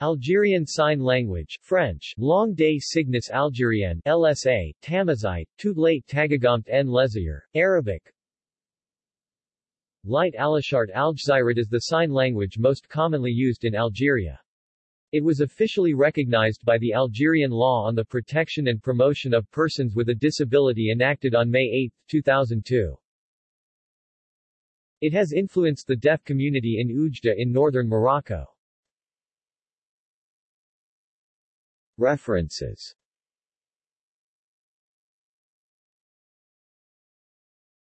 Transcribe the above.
Algerian Sign Language French, Langue des Signes Algérienne LSA, Tamazight, Tout late Tagagamt en Lezayer, Arabic Light Alashart Algzirat is the sign language most commonly used in Algeria. It was officially recognized by the Algerian Law on the Protection and Promotion of Persons with a Disability enacted on May 8, 2002. It has influenced the deaf community in Oujda in northern Morocco. References